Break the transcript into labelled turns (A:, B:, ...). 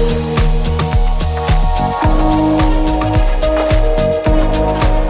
A: Thank